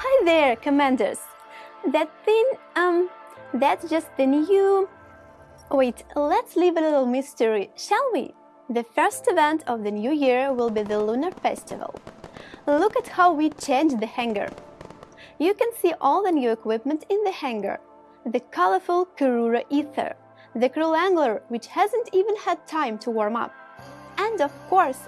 Hi there, commanders! That thing, um, that's just the new... Wait, let's leave a little mystery, shall we? The first event of the new year will be the Lunar Festival. Look at how we changed the hangar. You can see all the new equipment in the hangar. The colorful Karura Ether, the Cruel Angler, which hasn't even had time to warm up. And of course,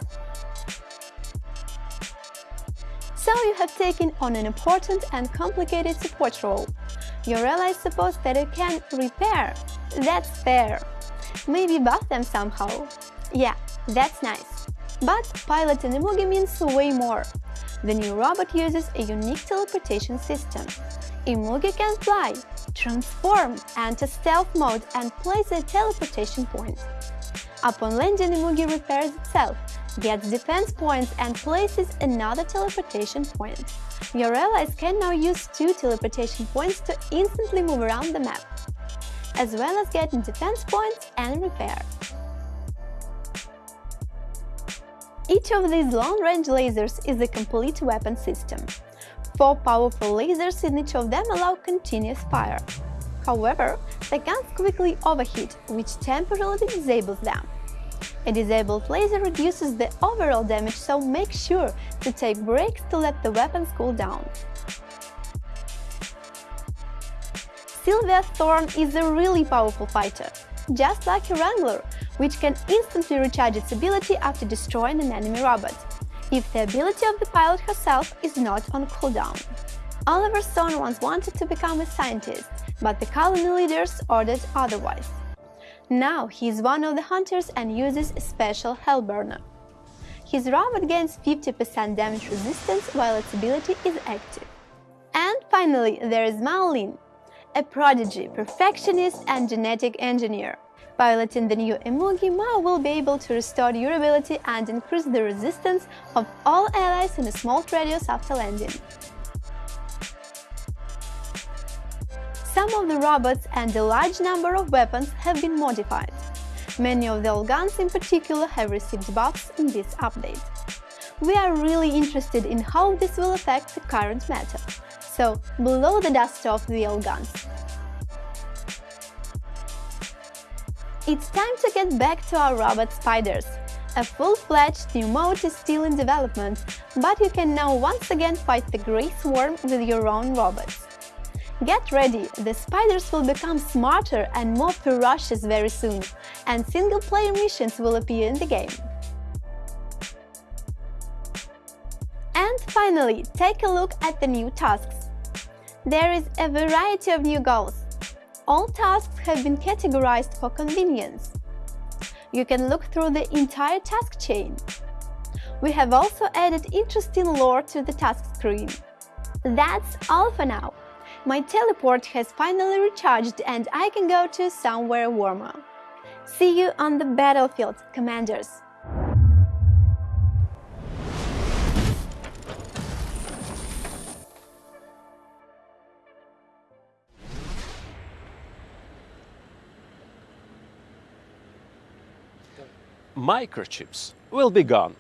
so you have taken on an important and complicated support role. Your allies suppose that you can repair. That's fair. Maybe buff them somehow. Yeah, that's nice. But piloting Imugi means way more. The new robot uses a unique teleportation system. Imugi can fly, transform, enter stealth mode and place a teleportation point. Upon landing, Imugi repairs itself, gets defense points and places another teleportation point. Your allies can now use two teleportation points to instantly move around the map, as well as getting defense points and repair. Each of these long-range lasers is a complete weapon system. Four powerful lasers in each of them allow continuous fire. However, the guns quickly overheat, which temporarily disables them. A disabled laser reduces the overall damage, so make sure to take breaks to let the weapons cool down. Sylvia Thorn is a really powerful fighter, just like her Wrangler, which can instantly recharge its ability after destroying an enemy robot, if the ability of the pilot herself is not on cooldown. Oliver Stone once wanted to become a scientist, but the colony leaders ordered otherwise. Now he is one of the hunters and uses special Hellburner. His robot gains 50% damage resistance while its ability is active. And finally, there is Maolin, a prodigy, perfectionist and genetic engineer. Piloting the new Imugi, Mao will be able to restore durability and increase the resistance of all allies in a small radius after landing. Some of the robots and a large number of weapons have been modified. Many of the old guns in particular have received buffs in this update. We are really interested in how this will affect the current meta, so blow the dust off the old guns. It's time to get back to our robot spiders. A full-fledged new mode is still in development, but you can now once again fight the Grey Swarm with your own robots. Get ready, the spiders will become smarter and more ferocious very soon, and single-player missions will appear in the game. And finally, take a look at the new tasks. There is a variety of new goals, all tasks have been categorized for convenience. You can look through the entire task chain. We have also added interesting lore to the task screen. That's all for now. My teleport has finally recharged and I can go to somewhere warmer. See you on the battlefield, commanders! microchips will be gone.